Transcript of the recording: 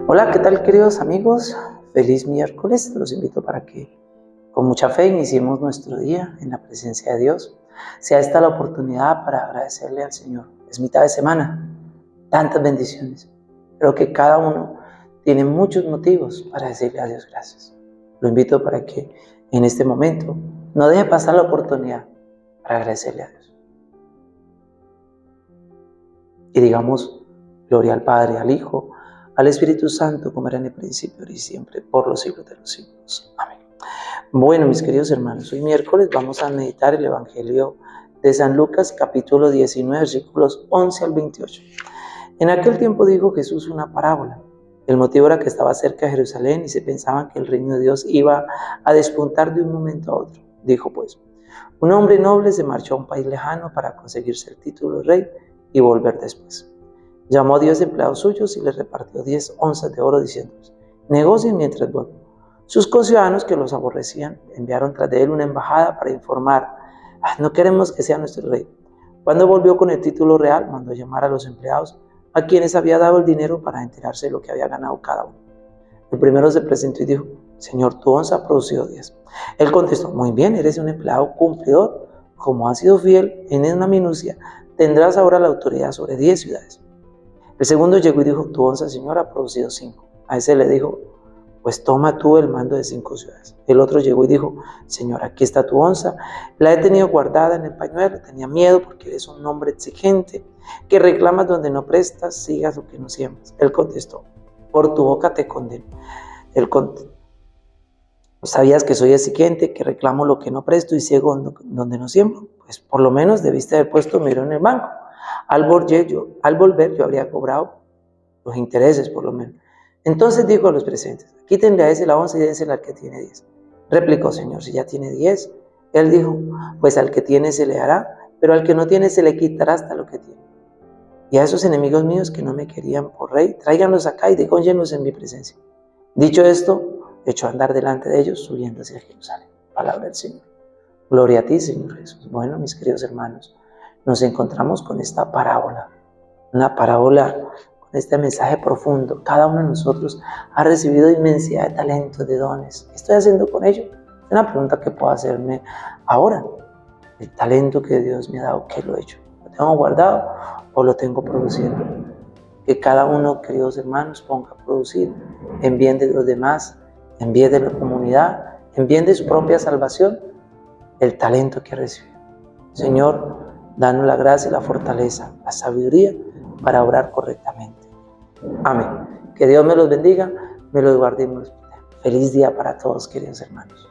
Hola, ¿qué tal queridos amigos? Feliz miércoles. Los invito para que con mucha fe iniciemos nuestro día en la presencia de Dios. Sea esta la oportunidad para agradecerle al Señor. Es mitad de semana, tantas bendiciones. Creo que cada uno tiene muchos motivos para decirle a Dios gracias. Lo invito para que en este momento no deje pasar la oportunidad para agradecerle a Dios. Y digamos, gloria al Padre, al Hijo, al Espíritu Santo, como era en el principio y siempre, por los siglos de los siglos. Amén. Bueno, mis queridos hermanos, hoy miércoles vamos a meditar el Evangelio de San Lucas, capítulo 19, versículos 11 al 28. En aquel tiempo dijo Jesús una parábola. El motivo era que estaba cerca de Jerusalén y se pensaban que el reino de Dios iba a despuntar de un momento a otro. Dijo pues, un hombre noble se marchó a un país lejano para conseguirse el título de rey y volver después. Llamó a diez empleados suyos y les repartió diez onzas de oro diciéndoles, negocien mientras vuelvo. Sus conciudadanos que los aborrecían enviaron tras de él una embajada para informar, ah, no queremos que sea nuestro rey. Cuando volvió con el título real, mandó llamar a los empleados a quienes había dado el dinero para enterarse de lo que había ganado cada uno. El primero se presentó y dijo, Señor, tu onza ha producido diez. Él contestó, muy bien, eres un empleado cumplidor. Como has sido fiel en una minucia, tendrás ahora la autoridad sobre diez ciudades. El segundo llegó y dijo, tu onza, Señor, ha producido cinco. A ese le dijo, pues toma tú el mando de cinco ciudades. El otro llegó y dijo, Señor, aquí está tu onza. La he tenido guardada en el pañuelo, tenía miedo porque eres un hombre exigente, que reclamas donde no prestas, sigas lo que no siembras. Él contestó, por tu boca te condeno. Él contestó, ¿sabías que soy exigente, que reclamo lo que no presto y ciego donde no siembro? Pues por lo menos debiste haber puesto miro en el banco al volver, yo, al volver yo habría cobrado los intereses por lo menos. Entonces dijo a los presentes, quítenle a ese la once y dénsela al que tiene diez. Replicó, Señor, si ya tiene diez. Él dijo, pues al que tiene se le hará, pero al que no tiene se le quitará hasta lo que tiene. Y a esos enemigos míos que no me querían por rey, tráiganlos acá y dególlenlos en mi presencia. Dicho esto, echó a andar delante de ellos, subiendo hacia Jerusalén. Palabra del Señor. Gloria a ti, Señor Jesús. Bueno, mis queridos hermanos, nos encontramos con esta parábola, una parábola con este mensaje profundo. Cada uno de nosotros ha recibido inmensidad de talentos, de dones. ¿Qué estoy haciendo con ello? Es una pregunta que puedo hacerme ahora. El talento que Dios me ha dado, ¿qué lo he hecho? ¿Lo tengo guardado o lo tengo produciendo? Que cada uno, queridos hermanos, ponga a producir en bien de los demás, en bien de la comunidad, en bien de su propia salvación, el talento que recibe. Señor, Danos la gracia la fortaleza, la sabiduría para orar correctamente. Amén. Que Dios me los bendiga, me los guarde y me los Feliz día para todos, queridos hermanos.